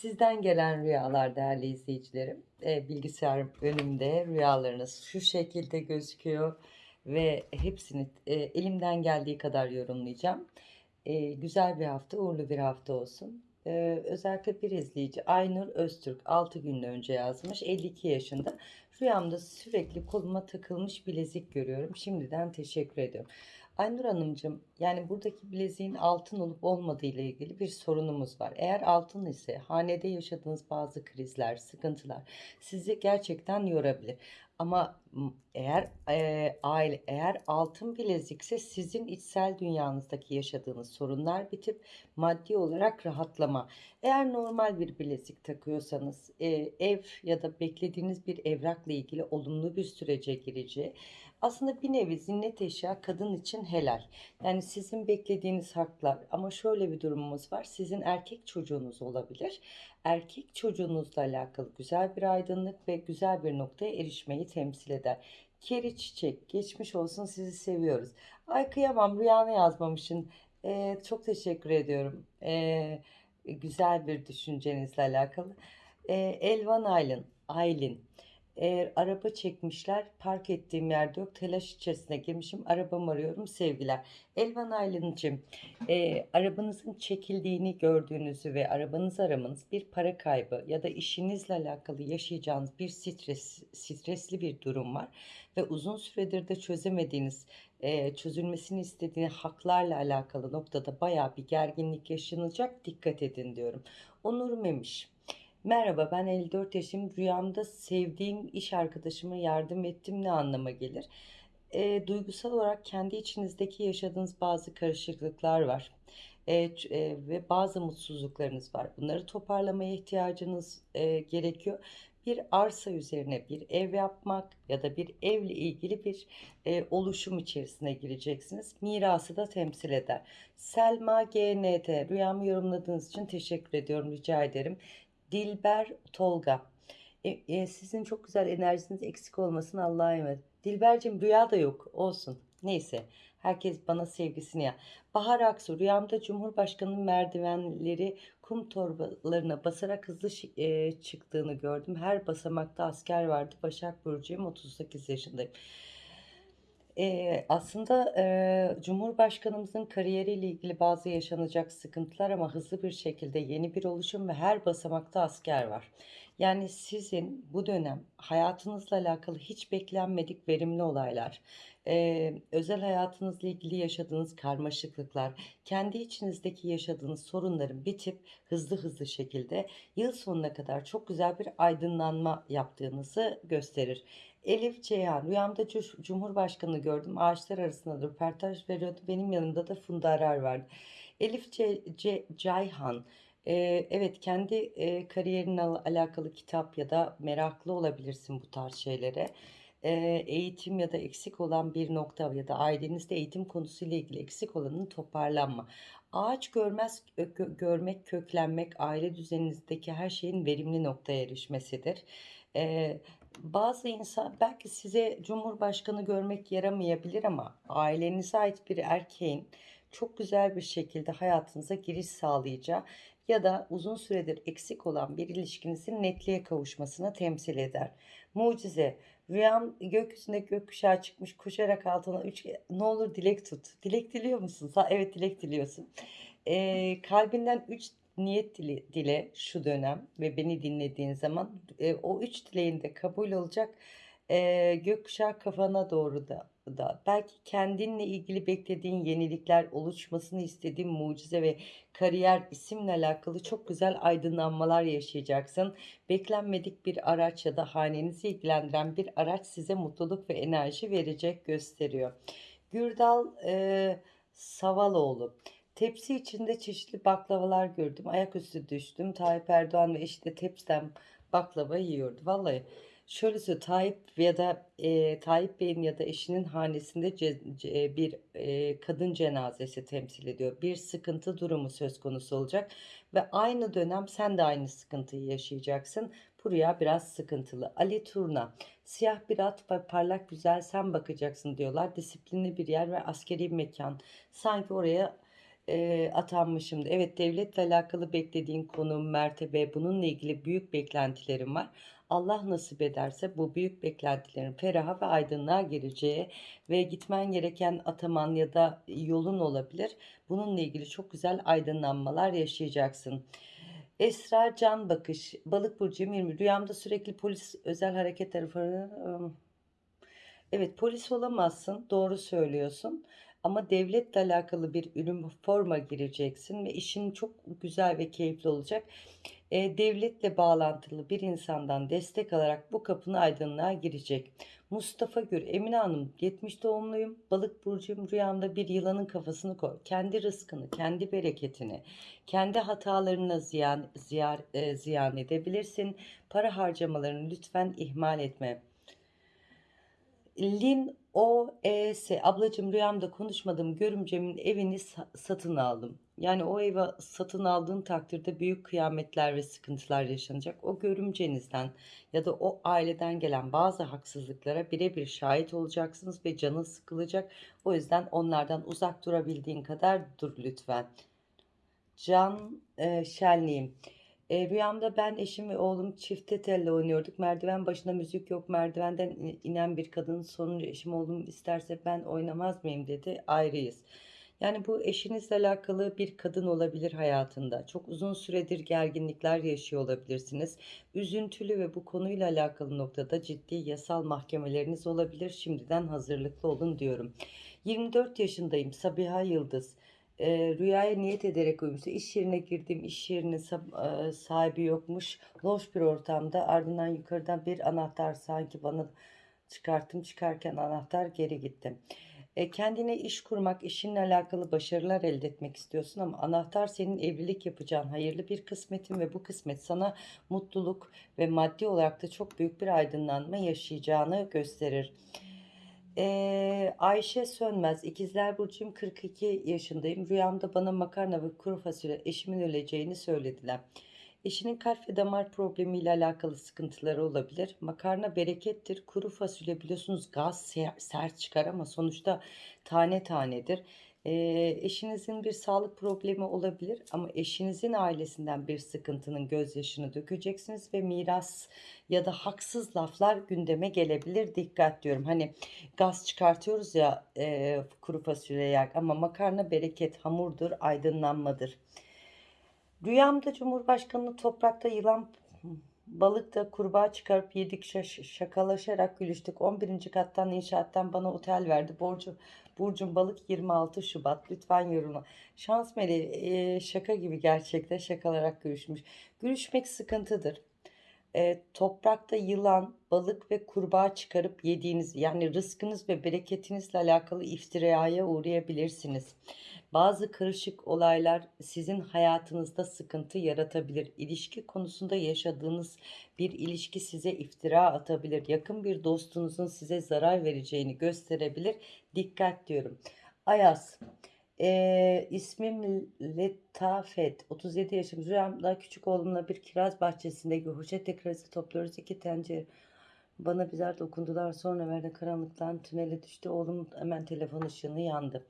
Sizden gelen rüyalar değerli izleyicilerim. E, bilgisayar önümde rüyalarınız şu şekilde gözüküyor ve hepsini e, elimden geldiği kadar yorumlayacağım. E, güzel bir hafta, uğurlu bir hafta olsun. E, özellikle bir izleyici Aynur Öztürk 6 gün önce yazmış. 52 yaşında. Rüyamda sürekli koluma takılmış bilezik görüyorum. Şimdiden teşekkür ediyorum. Aynur Hanımcığım, yani buradaki bileziğin altın olup olmadığı ile ilgili bir sorunumuz var. Eğer altın ise hanede yaşadığınız bazı krizler, sıkıntılar sizi gerçekten yorabilir. Ama eğer e, aile eğer altın bilezikse sizin içsel dünyanızdaki yaşadığınız sorunlar bitip maddi olarak rahatlama. Eğer normal bir bilezik takıyorsanız e, ev ya da beklediğiniz bir evrakla ilgili olumlu bir sürece gireceği aslında bir nevi zinnet eşya kadın için helal. Yani sizin beklediğiniz haklar ama şöyle bir durumumuz var. Sizin erkek çocuğunuz olabilir. Erkek çocuğunuzla alakalı güzel bir aydınlık ve güzel bir noktaya erişmeyi temsil eder. Keri çiçek geçmiş olsun sizi seviyoruz. Ay kıyamam rüyanı yazmamışsın. Ee, çok teşekkür ediyorum. Ee, güzel bir düşüncenizle alakalı. Ee, Elvan Aylin, Aylin. Eğer araba çekmişler, park ettiğim yerde yok. Telaş içerisine girmişim. Arabamı arıyorum. Sevgiler. Elvan Aylin'cim, e, arabanızın çekildiğini gördüğünüzü ve arabanızı aramanız bir para kaybı ya da işinizle alakalı yaşayacağınız bir stres, stresli bir durum var. Ve uzun süredir de çözemediğiniz, e, çözülmesini istediğiniz haklarla alakalı noktada baya bir gerginlik yaşanacak. Dikkat edin diyorum. Onur Memiş. Merhaba ben 54 yaşım. Rüyamda sevdiğim iş arkadaşıma yardım ettim ne anlama gelir? E, duygusal olarak kendi içinizdeki yaşadığınız bazı karışıklıklar var. E, e, ve bazı mutsuzluklarınız var. Bunları toparlamaya ihtiyacınız e, gerekiyor. Bir arsa üzerine bir ev yapmak ya da bir evle ilgili bir e, oluşum içerisine gireceksiniz. Mirası da temsil eder. Selma GNT rüyamı yorumladığınız için teşekkür ediyorum rica ederim. Dilber Tolga. E, e, sizin çok güzel enerjiniz eksik olmasın Allah'a emanet. Dilbercim rüya da yok olsun. Neyse herkes bana sevgisini ya. Bahar Aksu rüyamda Cumhurbaşkanı'nın merdivenleri kum torbalarına basarak hızlı e, çıktığını gördüm. Her basamakta asker vardı. Başak Burcu'yum 38 yaşındayım. Eee, aslında, eee, Cumhurbaşkanımızın kariyeriyle ilgili bazı yaşanacak sıkıntılar ama hızlı bir şekilde yeni bir oluşum ve her basamakta asker var. Yani sizin bu dönem hayatınızla alakalı hiç beklenmedik verimli olaylar, eee, özel hayatınızla ilgili yaşadığınız karmaşıklıklar, kendi içinizdeki yaşadığınız sorunların bitip hızlı hızlı şekilde yıl sonuna kadar çok güzel bir aydınlanma yaptığınızı gösterir. Elif Ceyhan, rüyamda Cumhurbaşkanı gördüm. Ağaçlar arasında röportaj veriyordu. Benim yanımda da Funda Arar vardı. Elif Ce- Ce- Ceyhan, evet kendi e, kariyerinle al- alakalı kitap ya da meraklı olabilirsin bu tarz şeylere. Eğitim ya da eksik olan bir nokta ya da ailenizde eğitim konusuyla ilgili eksik olanın toparlanma. Ağaç görmez, gö- görmek, köklenmek, aile düzeninizdeki her şeyin verimli noktaya erişmesidir. Bazı insan belki size Cumhurbaşkanı görmek yaramayabilir ama ailenize ait bir erkeğin çok güzel bir şekilde hayatınıza giriş sağlayacağı ya da uzun süredir eksik olan bir ilişkinizin netliğe kavuşmasına temsil eder. Mucize. Rüyam gökyüzünde gökkuşağı çıkmış koşarak altına üç ne olur dilek tut. Dilek diliyor musun? Evet dilek diliyorsun. Ee, kalbinden üç niyet dile, dile şu dönem ve beni dinlediğin zaman e, o üç dileğin de kabul olacak. E, gökkuşağı kafana doğru da, da belki kendinle ilgili beklediğin yenilikler oluşmasını istediğin mucize ve kariyer isimle alakalı çok güzel aydınlanmalar yaşayacaksın. Beklenmedik bir araç ya da hanenizi ilgilendiren bir araç size mutluluk ve enerji verecek gösteriyor. Gürdal e, Savaloğlu. Tepsi içinde çeşitli baklavalar gördüm. Ayaküstü düştüm. Tayyip Erdoğan ve eşi de tepsiden baklava yiyordu. Vallahi şöyle söyleyeyim. Tayyip ya da e, Tayyip Bey'in ya da eşinin hanesinde ce- ce- bir e, kadın cenazesi temsil ediyor. Bir sıkıntı durumu söz konusu olacak ve aynı dönem sen de aynı sıkıntıyı yaşayacaksın. Bu rüya biraz sıkıntılı. Ali Turna, siyah bir at ve parlak güzel sen bakacaksın diyorlar. Disiplinli bir yer ve askeri bir mekan. Sanki oraya eee, atanmışım. Evet, devletle alakalı beklediğin konum, mertebe, bununla ilgili büyük beklentilerin var. Allah nasip ederse bu büyük beklentilerin feraha ve aydınlığa gireceği ve gitmen gereken ataman ya da yolun olabilir. Bununla ilgili çok güzel aydınlanmalar yaşayacaksın. Esra Can Bakış, Balık burcuyum 20. Rüyamda sürekli polis özel hareket tarafı Evet, polis olamazsın, doğru söylüyorsun. Ama devletle alakalı bir üniforma gireceksin ve işin çok güzel ve keyifli olacak. Eee, devletle bağlantılı bir insandan destek alarak bu kapın aydınlığa girecek. Mustafa Gür, Emine Hanım, 70 doğumluyum, balık burcuyum, rüyamda bir yılanın kafasını koy. Kendi rızkını, kendi bereketini, kendi hatalarına ziyan, ziyar, eee, ziyan edebilirsin. Para harcamalarını lütfen ihmal etme. Lin O.E.S. Ablacığım rüyamda konuşmadığım görümcemin evini sa- satın aldım. Yani o evi satın aldığın takdirde büyük kıyametler ve sıkıntılar yaşanacak. O görümcenizden ya da o aileden gelen bazı haksızlıklara birebir şahit olacaksınız ve canın sıkılacak. O yüzden onlardan uzak durabildiğin kadar dur lütfen. Can e, Şenliğim. E, rüyamda ben, eşim ve oğlum çifte telle oynuyorduk. Merdiven başında müzik yok. Merdivenden in- inen bir kadın sonuncu eşim oğlum isterse ben oynamaz mıyım dedi. Ayrıyız. Yani bu eşinizle alakalı bir kadın olabilir hayatında. Çok uzun süredir gerginlikler yaşıyor olabilirsiniz. Üzüntülü ve bu konuyla alakalı noktada ciddi yasal mahkemeleriniz olabilir. Şimdiden hazırlıklı olun diyorum. 24 yaşındayım. Sabiha Yıldız. Eee, rüyaya niyet ederek uyumuştu. İş yerine girdim. İş yerinin sab- eee, sahibi yokmuş. Loş bir ortamda ardından yukarıdan bir anahtar sanki bana çıkarttım. Çıkarken anahtar geri gitti. E, kendine iş kurmak, işinle alakalı başarılar elde etmek istiyorsun ama anahtar senin evlilik yapacağın hayırlı bir kısmetin ve bu kısmet sana mutluluk ve maddi olarak da çok büyük bir aydınlanma yaşayacağını gösterir. Ee, Ayşe Sönmez, İkizler Burcu'yum 42 yaşındayım. Rüyamda bana makarna ve kuru fasulye eşimin öleceğini söylediler. Eşinin kalp ve damar problemiyle alakalı sıkıntıları olabilir. Makarna berekettir. Kuru fasulye biliyorsunuz gaz ser- sert çıkar ama sonuçta tane tanedir. Eşinizin bir sağlık problemi olabilir ama eşinizin ailesinden bir sıkıntının gözyaşını dökeceksiniz ve miras ya da haksız laflar gündeme gelebilir. Dikkat diyorum. Hani gaz çıkartıyoruz ya e, kuru fasulye yer ama makarna bereket, hamurdur, aydınlanmadır. Rüyamda Cumhurbaşkanı toprakta yılan balıkta kurbağa çıkarıp yedik şaş- şakalaşarak gülüştük. 11. kattan inşaattan bana otel verdi. Borcu Burcun balık 26 Şubat. Lütfen yorumla. Şans meleği e, şaka gibi gerçekten şakalarak görüşmüş. Görüşmek sıkıntıdır. E, toprakta yılan, balık ve kurbağa çıkarıp yediğiniz yani rızkınız ve bereketinizle alakalı iftiraya uğrayabilirsiniz. Bazı karışık olaylar sizin hayatınızda sıkıntı yaratabilir. İlişki konusunda yaşadığınız bir ilişki size iftira atabilir. Yakın bir dostunuzun size zarar vereceğini gösterebilir. Dikkat diyorum. Ayaz. Ee, ismim Letafet. 37 yaşım. Rüyamda küçük oğlumla bir kiraz bahçesinde hoşete kirazı topluyoruz. İki tencere bana birer dokundular. Sonra verdi karanlıktan tünele düştü. Oğlum hemen telefon ışığını yandı.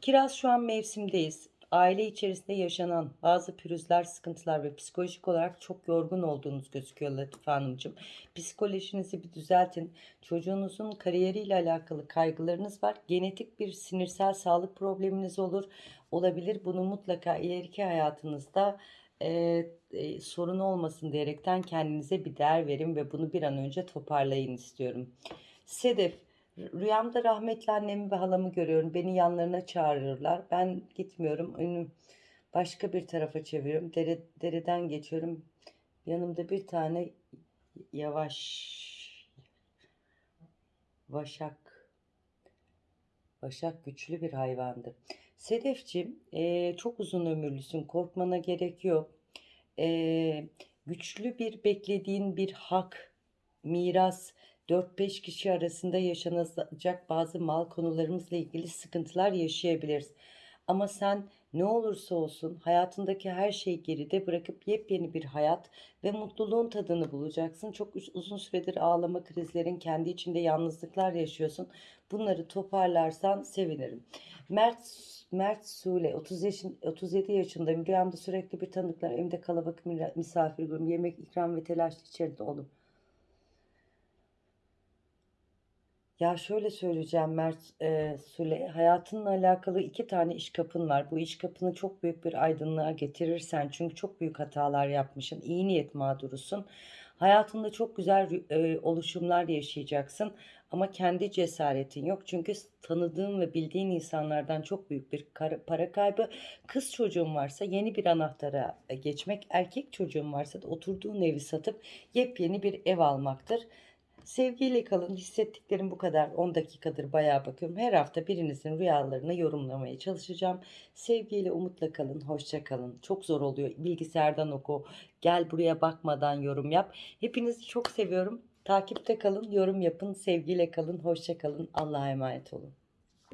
Kiraz şu an mevsimdeyiz. Aile içerisinde yaşanan bazı pürüzler, sıkıntılar ve psikolojik olarak çok yorgun olduğunuz gözüküyor Latife Hanımcığım. Psikolojinizi bir düzeltin. Çocuğunuzun kariyeriyle alakalı kaygılarınız var. Genetik bir sinirsel sağlık probleminiz olur. Olabilir. Bunu mutlaka ileriki hayatınızda e, e, sorun olmasın diyerekten kendinize bir değer verin ve bunu bir an önce toparlayın istiyorum. Sedef, rüyamda rahmetli annemi ve halamı görüyorum. Beni yanlarına çağırırlar. Ben gitmiyorum. Önüm başka bir tarafa çeviriyorum. Dere, dereden geçiyorum. Yanımda bir tane yavaş vaşak Başak güçlü bir hayvandır. Sedefciğim, eee, çok uzun ömürlüsün. Korkmana gerek yok. Eee, güçlü bir beklediğin bir hak, miras, 4-5 kişi arasında yaşanacak bazı mal konularımızla ilgili sıkıntılar yaşayabiliriz. Ama sen Ne olursa olsun hayatındaki her şeyi geride bırakıp yepyeni bir hayat ve mutluluğun tadını bulacaksın. Çok uz- uzun süredir ağlama krizlerin, kendi içinde yalnızlıklar yaşıyorsun. Bunları toparlarsan sevinirim. Mert Mert Sule 30 yaşın 37 yaşındayım. Rüyamda sürekli bir tanıdıklar, evimde kalabalık misafir görüyorum. Yemek, ikram ve telaş içeride oldum. Ya şöyle söyleyeceğim Mert e, Sule, hayatınla alakalı iki tane iş kapın var. Bu iş kapını çok büyük bir aydınlığa getirirsen, çünkü çok büyük hatalar yapmışsın, iyi niyet mağdurusun. Hayatında çok güzel rü- e, oluşumlar yaşayacaksın ama kendi cesaretin yok. Çünkü tanıdığın ve bildiğin insanlardan çok büyük bir kar- para kaybı. Kız çocuğun varsa yeni bir anahtara e, geçmek, erkek çocuğun varsa da oturduğun evi satıp yepyeni bir ev almaktır. Sevgiyle kalın. Hissettiklerim bu kadar. 10 dakikadır bayağı bakıyorum. Her hafta birinizin rüyalarını yorumlamaya çalışacağım. Sevgiyle, umutla kalın. Hoşça kalın. Çok zor oluyor. Bilgisayardan oku. Gel buraya bakmadan yorum yap. Hepinizi çok seviyorum. Takipte kalın, yorum yapın. Sevgiyle kalın. Hoşça kalın. Allah'a emanet olun.